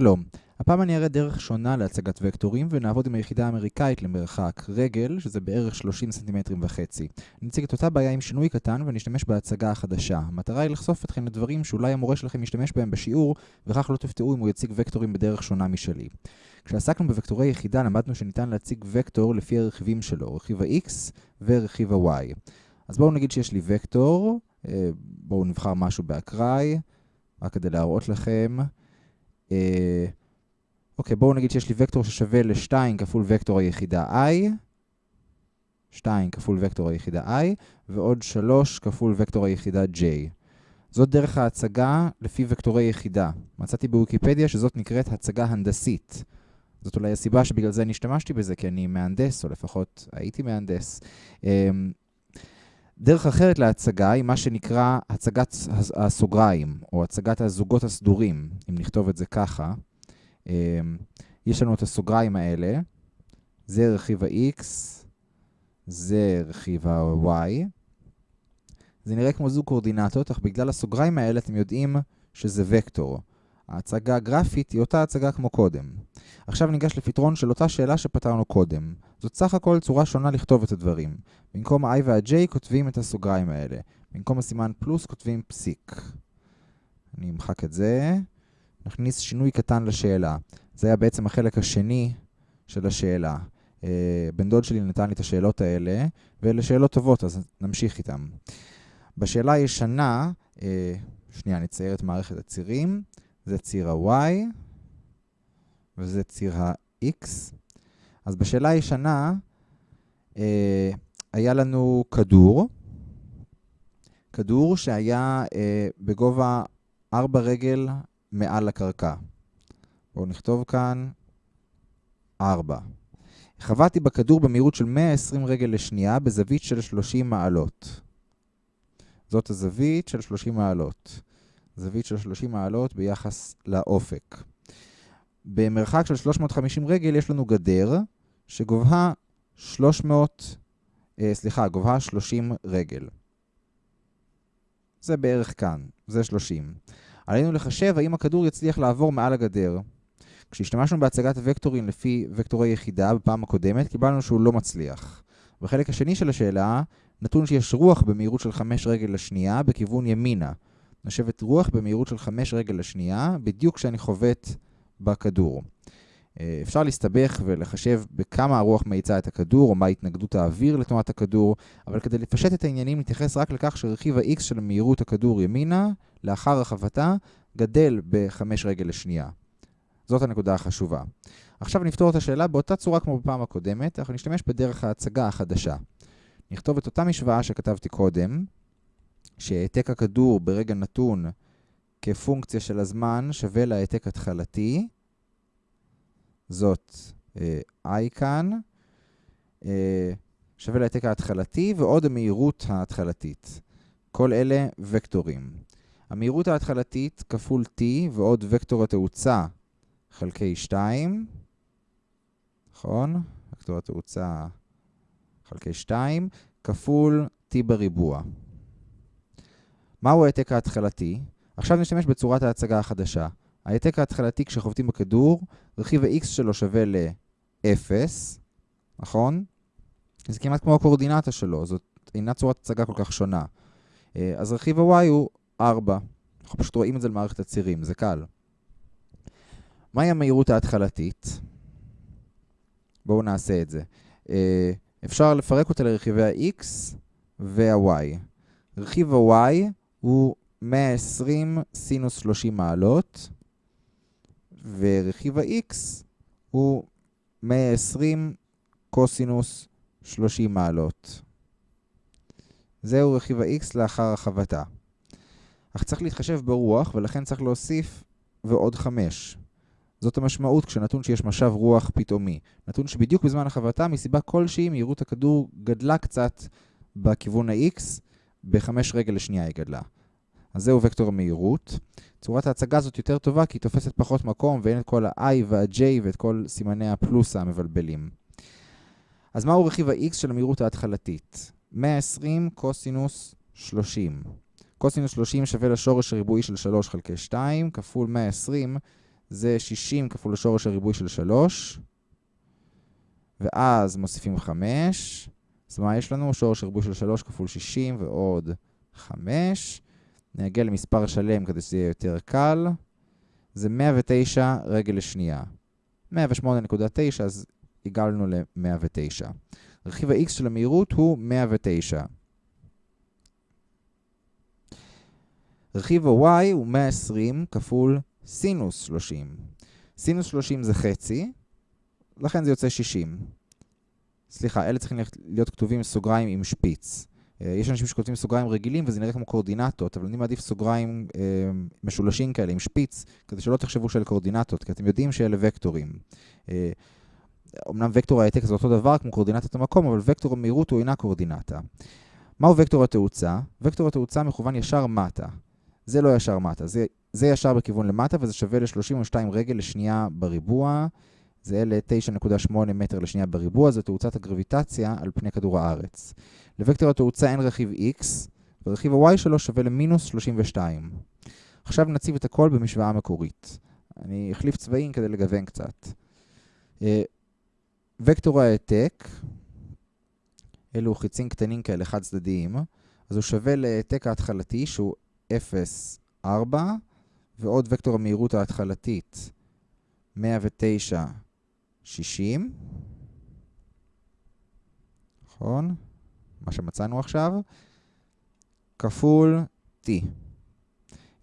שלום, הפעם אני אראה דרך שונה להצגת וקטורים ונעבוד עם היחידה האמריקאית למרחק רגל, שזה בערך 30 סנטימטרים וחצי. אני אציג את אותה בעיה עם שינוי קטן ואני אשתמש בהצגה החדשה. המטרה היא לחשוף אתכם לדברים שאולי המורה שלכם ישתמש בהם בשיעור, וכך לא תפתעו אם הוא יציג וקטורים בדרך שונה משלי. כשעסקנו בוקטורי יחידה למדנו שניתן להציג וקטור לפי הרכיבים שלו, רכיב ה-x ורכיב ה-y. אז בואו נגיד שיש לי וקטור, אה, בואו נבחר משהו באקראי, רק כדי להראות לכם. אה, אוקיי, בואו נגיד שיש לי וקטור ששווה ל-2 כפול וקטור היחידה i, 2 כפול וקטור היחידה i, ועוד 3 כפול וקטור היחידה j. זאת דרך ההצגה לפי וקטורי יחידה. מצאתי בוויקיפדיה שזאת נקראת הצגה הנדסית. זאת אולי הסיבה שבגלל זה אני השתמשתי בזה, כי אני מהנדס, או לפחות הייתי מהנדס. דרך אחרת להצגה היא מה שנקרא הצגת הסוגריים, או הצגת הזוגות הסדורים, אם נכתוב את זה ככה. אמ, יש לנו את הסוגריים האלה, זה רכיב ה-x, זה רכיב ה-y. זה נראה כמו זוג קורדינטות, אך בגלל הסוגריים האלה אתם יודעים שזה וקטור. ההצגה הגרפית היא אותה הצגה כמו קודם. עכשיו ניגש לפתרון של אותה שאלה שפתרנו קודם. זאת סך הכל צורה שונה לכתוב את הדברים. במקום ה-i וה-j כותבים את הסוגריים האלה. במקום הסימן פלוס כותבים פסיק. אני אמחק את זה. נכניס שינוי קטן לשאלה. זה היה בעצם החלק השני של השאלה. אה, בן דוד שלי נתן לי את השאלות האלה, ואלה שאלות טובות, אז נמשיך איתן. בשאלה הישנה, אה, שנייה, נצייר את מערכת הצירים. זה ציר ה-y, וזה ציר ה-x. אז בשאלה הישנה, אה, היה לנו כדור, כדור שהיה אה, בגובה 4 רגל מעל הקרקע. בואו נכתוב כאן 4. חבטתי בכדור במהירות של 120 רגל לשנייה בזווית של 30 מעלות. זאת הזווית של 30 מעלות. זווית של 30 מעלות ביחס לאופק. במרחק של 350 רגל יש לנו גדר שגובהה 300, אה, סליחה, גובהה 30 רגל. זה בערך כאן, זה 30. עלינו לחשב האם הכדור יצליח לעבור מעל הגדר. כשהשתמשנו בהצגת וקטורים לפי וקטורי יחידה בפעם הקודמת, קיבלנו שהוא לא מצליח. בחלק השני של השאלה, נתון שיש רוח במהירות של 5 רגל לשנייה בכיוון ימינה. נושבת רוח במהירות של 5 רגל לשנייה, בדיוק כשאני חובט בכדור. אה, אפשר להסתבך ולחשב בכמה הרוח מאיצה את הכדור, או מה התנגדות האוויר לתנועת הכדור, אבל כדי לפשט את העניינים נתייחס רק לכך שרכיב ה-x של מהירות הכדור ימינה, לאחר רחבתה, גדל ב-5 רגל לשנייה. זאת הנקודה החשובה. עכשיו נפתור את השאלה באותה צורה כמו בפעם הקודמת, אנחנו נשתמש בדרך ההצגה החדשה. נכתוב את אותה משוואה שכתבתי קודם, שהעתק הכדור ברגע נתון כפונקציה של הזמן שווה להעתק התחלתי, זאת אה, i כאן, אה, שווה להעתק ההתחלתי ועוד המהירות ההתחלתית. כל אלה וקטורים. המהירות ההתחלתית כפול t ועוד וקטור התאוצה חלקי 2, נכון? וקטור התאוצה חלקי 2, כפול t בריבוע. מהו העתק ההתחלתי? עכשיו נשתמש בצורת ההצגה החדשה. ההעתק ההתחלתי כשחובטים בכדור, רכיב ה-x שלו שווה ל-0, נכון? זה כמעט כמו הקורדינטה שלו, זאת אינה צורת הצגה כל כך שונה. אה, אז רכיב ה-y הוא 4. אנחנו פשוט רואים את זה למערכת הצירים, זה קל. מהי המהירות ההתחלתית? בואו נעשה את זה. אה, אפשר לפרק אותה לרכיבי ה-x וה-y. רכיב ה-y הוא 120 סינוס 30 מעלות, ורכיב ה-x הוא 120 קוסינוס 30 מעלות. זהו רכיב ה-x לאחר הרחבתה. אך צריך להתחשב ברוח, ולכן צריך להוסיף ועוד 5. זאת המשמעות כשנתון שיש משב רוח פתאומי. נתון שבדיוק בזמן הרחבתה, מסיבה כלשהי, מהירות הכדור גדלה קצת בכיוון ה-x, ב-5 רגל לשנייה היא גדלה. אז זהו וקטור המהירות. צורת ההצגה הזאת יותר טובה כי היא תופסת פחות מקום ואין את כל ה-i וה-j ואת כל סימני הפלוס המבלבלים. אז מהו רכיב ה-x של המהירות ההתחלתית? 120 קוסינוס 30. קוסינוס 30 שווה לשורש הריבועי של 3 חלקי 2, כפול 120, זה 60 כפול שורש הריבוי של 3, ואז מוסיפים 5, אז מה יש לנו? שורש הריבוי של 3 כפול 60 ועוד 5. נגיע למספר שלם כדי שזה יהיה יותר קל. זה 109 רגל לשנייה. 108.9, אז הגענו ל-109. רכיב ה-x של המהירות הוא 109. רכיב ה-y הוא 120 כפול סינוס 30. סינוס 30 זה חצי, לכן זה יוצא 60. סליחה, אלה צריכים להיות כתובים סוגריים עם שפיץ. אה, יש אנשים שכותבים סוגריים רגילים וזה נראה כמו קורדינטות, אבל אני מעדיף סוגריים אה, משולשים כאלה עם שפיץ, כדי שלא תחשבו שאלה קורדינטות, כי אתם יודעים שאלה וקטורים. אה, אמנם וקטור העתק זה אותו דבר כמו קורדינטת המקום, אבל וקטור המהירות הוא אינה קורדינטה. מהו וקטור התאוצה? וקטור התאוצה מכוון ישר מטה. זה לא ישר מטה, זה, זה ישר בכיוון למטה וזה שווה ל-32 רגל לשנייה בריבוע. זה ל-9.8 מטר לשנייה בריבוע, זו תאוצת הגרביטציה על פני כדור הארץ. לוקטור התאוצה אין רכיב x, ורכיב ה-y שלו שווה למינוס 32. עכשיו נציב את הכל במשוואה המקורית. אני אחליף צבעים כדי לגוון קצת. אה, וקטור העתק, אלו חיצים קטנים כאלה חד צדדיים, אז הוא שווה להעתק ההתחלתי שהוא 0, 4, ועוד וקטור המהירות ההתחלתית 109, 60, נכון? מה שמצאנו עכשיו, כפול t.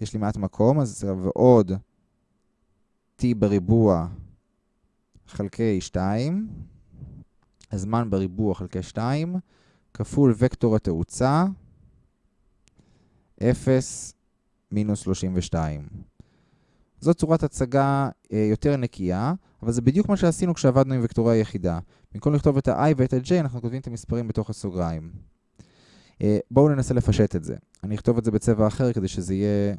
יש לי מעט מקום, אז זה ועוד t בריבוע חלקי 2, הזמן בריבוע חלקי 2, כפול וקטור התאוצה, 0 מינוס 32. זאת צורת הצגה אה, יותר נקייה, אבל זה בדיוק מה שעשינו כשעבדנו עם וקטורי היחידה. במקום לכתוב את ה-i ואת ה-j, אנחנו כותבים את המספרים בתוך הסוגריים. אה, בואו ננסה לפשט את זה. אני אכתוב את זה בצבע אחר כדי שזה יהיה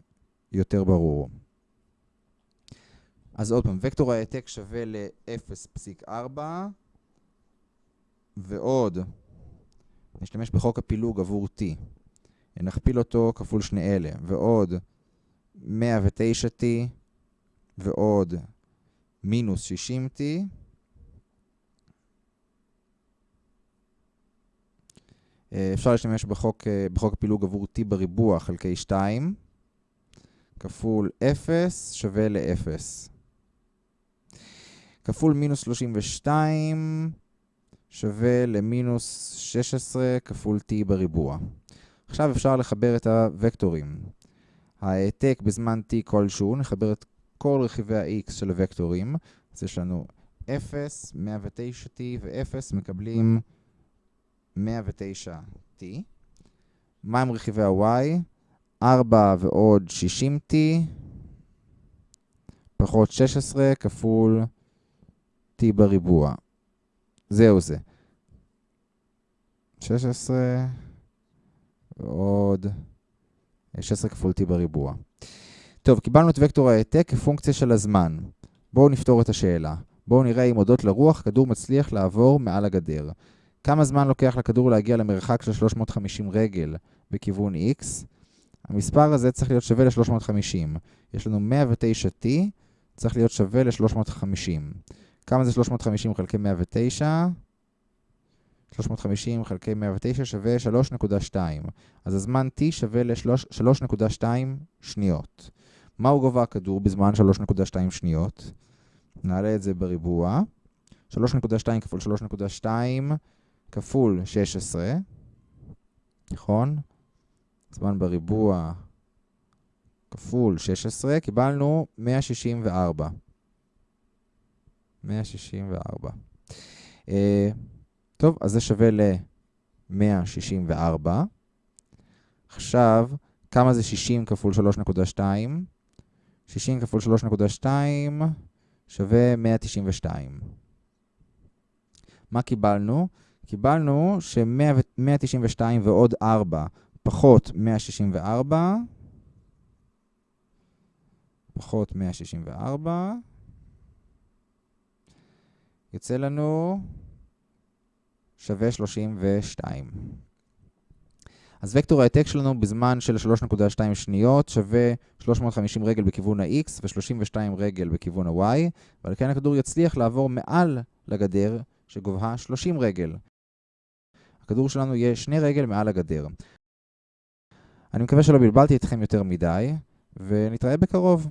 יותר ברור. אז עוד פעם, וקטור העתק שווה ל-0.4 ועוד, נשתמש בחוק הפילוג עבור t. נכפיל אותו כפול שני אלה, ועוד 109t ועוד מינוס 60t. אה, אפשר להשתמש בחוק, אה, בחוק הפילוג עבור t בריבוע חלקי 2, כפול 0 שווה ל-0. כפול מינוס 32 שווה למינוס 16 כפול t בריבוע. עכשיו אפשר לחבר את הוקטורים. העתק בזמן t כלשהו, נחבר את כל רכיבי ה-x של הוקטורים. אז יש לנו 0, 109t ו-0 מקבלים 109t. מה עם רכיבי ה-y? 4 ועוד 60t פחות 16 כפול t בריבוע. זהו זה. 16 ועוד 16 כפול t בריבוע. טוב, קיבלנו את וקטור ההעתק כפונקציה של הזמן. בואו נפתור את השאלה. בואו נראה אם הודות לרוח כדור מצליח לעבור מעל הגדר. כמה זמן לוקח לכדור להגיע למרחק של 350 רגל בכיוון x? המספר הזה צריך להיות שווה ל-350. יש לנו 109t, צריך להיות שווה ל-350. כמה זה 350 חלקי 109? 350 חלקי 109 שווה 3.2. אז הזמן t שווה ל-3.2 שניות. מהו גובה הכדור בזמן 3.2 שניות? נעלה את זה בריבוע. 3.2 כפול 3.2 כפול 16, נכון? זמן בריבוע כפול 16, קיבלנו 164. 164. Uh, טוב, אז זה שווה ל-164. עכשיו, כמה זה 60 כפול 3.2? 60 כפול 3.2 שווה 192. מה קיבלנו? קיבלנו ש-192 ועוד 4 פחות 164, פחות 164, יוצא לנו שווה 32. אז וקטור ההעתק שלנו בזמן של 3.2 שניות שווה 350 רגל בכיוון ה-x ו-32 רגל בכיוון ה-y, ועל כן הכדור יצליח לעבור מעל לגדר שגובהה 30 רגל. הכדור שלנו יהיה שני רגל מעל הגדר. אני מקווה שלא בלבלתי אתכם יותר מדי, ונתראה בקרוב.